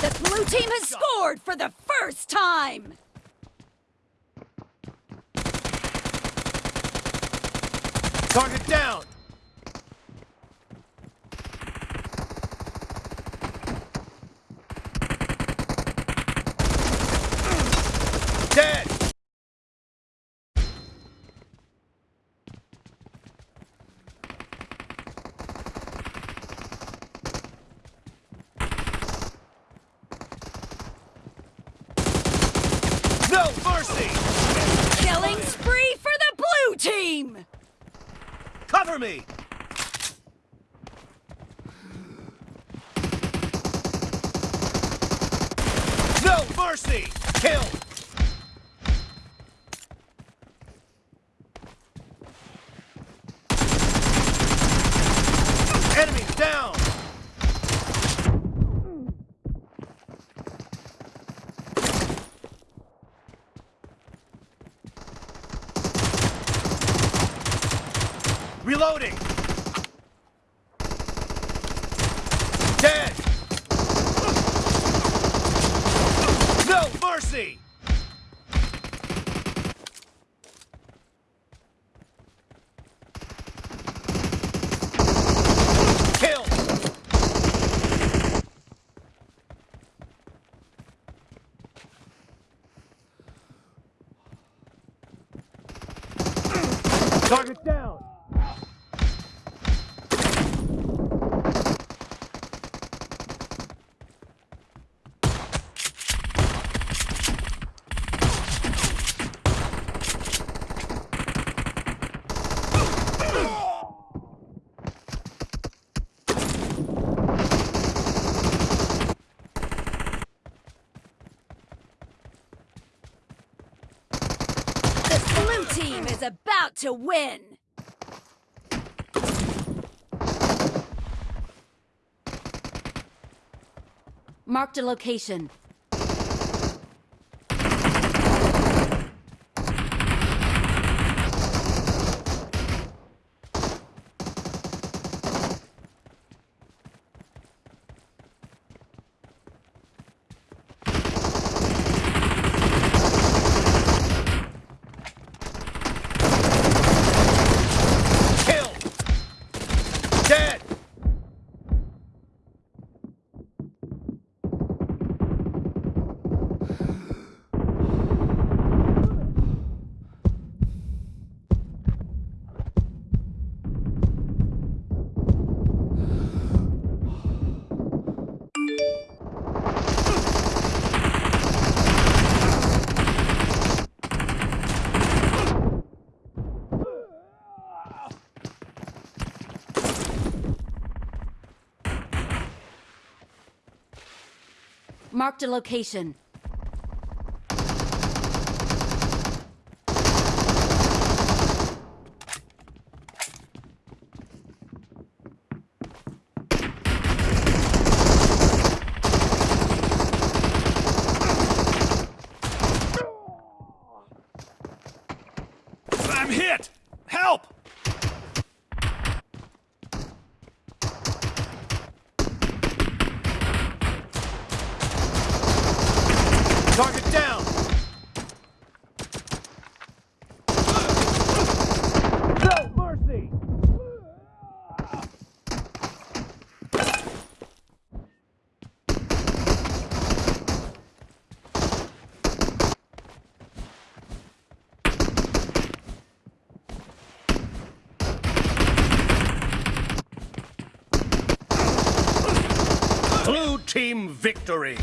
The blue team has scored for the first time! Target down. Dead. No mercy! Killing spree for the blue team! Cover me! No mercy! Kill! Enemy down! Reloading! Dead! No mercy! Target down! The blue team is about to win! Marked a location. Marked a location. I'm hit! Help! Target down! No mercy! Blue team victory!